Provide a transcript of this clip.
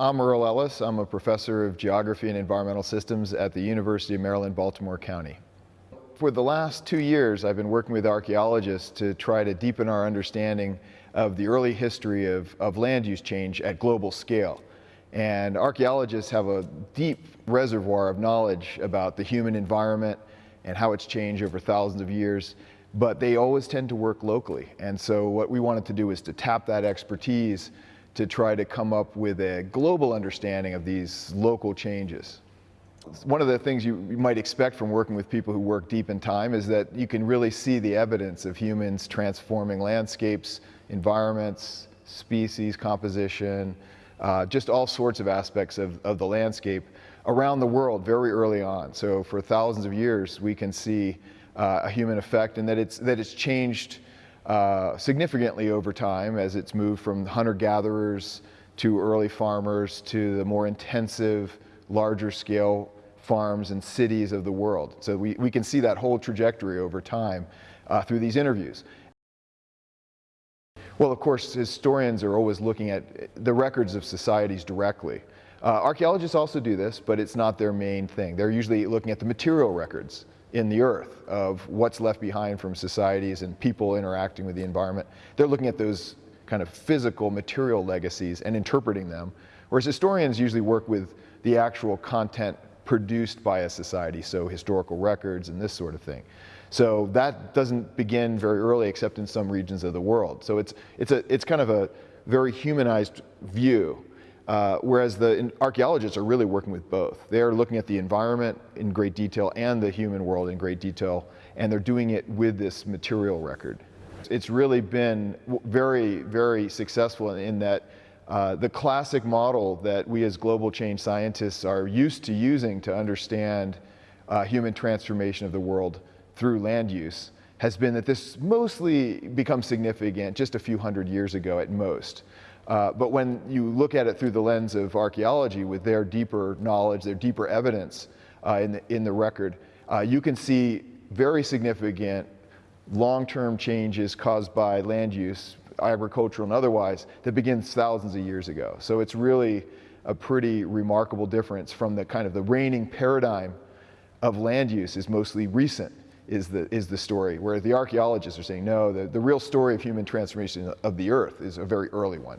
I'm Erle Ellis. I'm a professor of geography and environmental systems at the University of Maryland, Baltimore County. For the last two years, I've been working with archaeologists to try to deepen our understanding of the early history of, of land use change at global scale. And archaeologists have a deep reservoir of knowledge about the human environment and how it's changed over thousands of years, but they always tend to work locally. And so what we wanted to do is to tap that expertise to try to come up with a global understanding of these local changes. One of the things you, might expect from working with people who work deep in time is that you can really see the evidence of humans transforming landscapes, environments, species composition, uh, just all sorts of aspects of, of the landscape around the world very early on. So for thousands of years, we can see uh, a human effect and that it's, that it's changed uh, significantly over time as it's moved from hunter-gatherers to early farmers to the more intensive, larger scale farms and cities of the world. So we, we can see that whole trajectory over time uh, through these interviews. Well, of course, historians are always looking at the records of societies directly. Uh, archaeologists also do this, but it's not their main thing. They're usually looking at the material records in the earth of what's left behind from societies and people interacting with the environment. They're looking at those kind of physical material legacies and interpreting them, whereas historians usually work with the actual content produced by a society, so historical records and this sort of thing. So that doesn't begin very early except in some regions of the world. So it's, it's, a, it's kind of a very humanized view, uh, whereas the archaeologists are really working with both. They're looking at the environment in great detail and the human world in great detail, and they're doing it with this material record. It's really been very, very successful in that uh, the classic model that we as global change scientists are used to using to understand uh, human transformation of the world through land use has been that this mostly becomes significant just a few hundred years ago at most. Uh, but when you look at it through the lens of archaeology with their deeper knowledge, their deeper evidence uh, in, the, in the record, uh, you can see very significant long-term changes caused by land use, agricultural and otherwise, that begins thousands of years ago. So it's really a pretty remarkable difference from the kind of the reigning paradigm of land use is mostly recent is the, is the story, where the archaeologists are saying, no, the, the real story of human transformation of the earth is a very early one.